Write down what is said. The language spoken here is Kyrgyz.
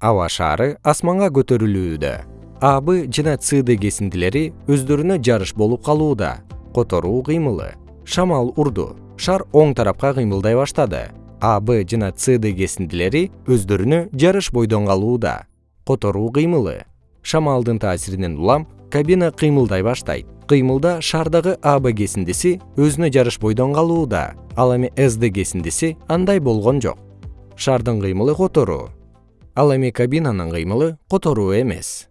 аба шаары асманга көтөрүлүүдө. А б жана c д кесиндилери өздөрүнө жарыш болуп калууда. Которуу кыймылы. Шамал урду. Шар оң тарапка кыймылдай баштады. А б жана д кесиндилери өздөрүнө жарыш бойдон калууда. Которуу кыймылы. Шамалдын таасиринен улам кабина кыймылдай баштайт. Кыймылда шаардагы а б кесиндиси өзүнө жарыш бойдон калууда. Ал эми с кесиндиси андай болгон жок. Шаардын кыймылы которуу ал эми кабинанын кыймылы которуу эмес